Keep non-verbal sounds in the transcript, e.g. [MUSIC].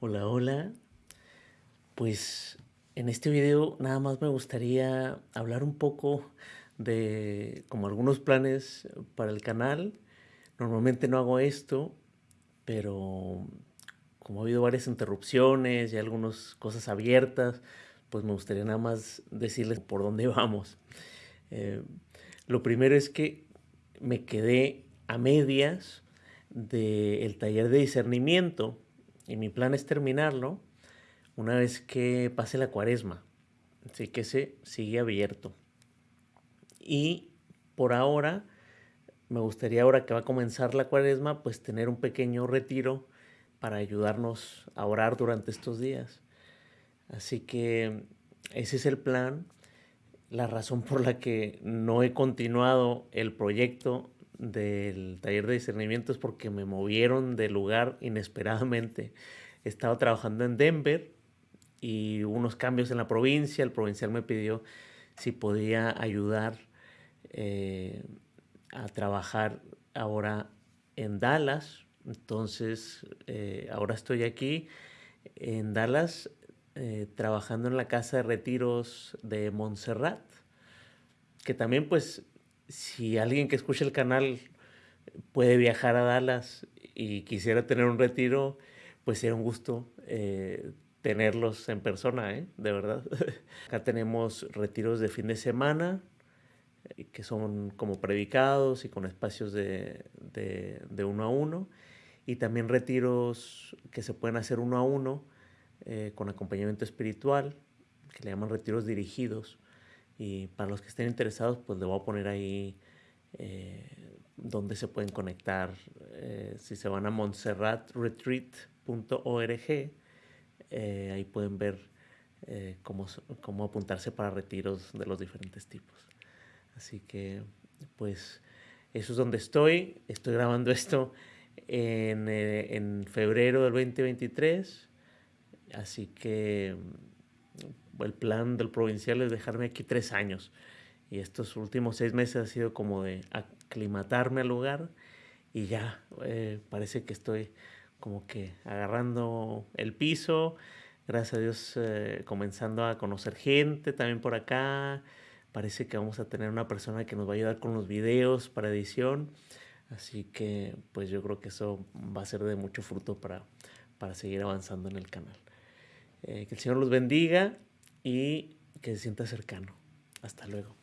Hola, hola. Pues en este video nada más me gustaría hablar un poco de como algunos planes para el canal. Normalmente no hago esto, pero como ha habido varias interrupciones y algunas cosas abiertas, pues me gustaría nada más decirles por dónde [LAUGHS] vamos. Eh, lo primero es que me quedé a medias del taller de discernimiento y mi plan es terminarlo una vez que pase la cuaresma. Así que se sigue abierto. Y por ahora, me gustaría ahora que va a comenzar la cuaresma, pues tener un pequeño retiro para ayudarnos a orar durante estos días. Así que ese es el plan. La razón por la que no he continuado el proyecto del taller de discernimiento es porque me movieron de lugar inesperadamente. [LAUGHS] Estaba trabajando en Denver y unos cambios en la provincia. El provincial me pidió si podía ayudar eh, a trabajar ahora en Dallas. Entonces, eh, ahora estoy aquí en Dallas eh, trabajando en la casa de retiros de Montserrat, que también pues si alguien que escuche el canal puede viajar a Dallas y quisiera tener un retiro, pues sería un gusto eh, tenerlos en persona, ¿eh? de verdad. [LAUGHS] Acá tenemos retiros de fin de semana, que son como predicados y con espacios de, de uno a uno, y también retiros que se pueden hacer uno a uno, eh, con acompañamiento espiritual, que le llaman retiros dirigidos. Y para los que estén interesados, pues le voy a poner ahí eh, donde se pueden conectar. Eh, si se van a montserratretreat.org, ahí pueden ver cómo, cómo apuntarse para retiros de los diferentes tipos. Así que, pues, eso es donde estoy. Estoy grabando esto en, en febrero del 2023 Así que el plan del provincial es dejarme aquí tres años. Y estos últimos seis meses ha sido como de aclimatarme al lugar y ya eh, parece que estoy como que agarrando el piso. Gracias a Dios eh, comenzando a conocer gente también por acá. Parece que vamos a tener una persona que nos va a ayudar con los videos para edición. Así que pues yo creo que eso va a ser de mucho fruto para, para seguir avanzando en el canal. Eh, que el Señor los bendiga y que se sienta cercano. Hasta luego.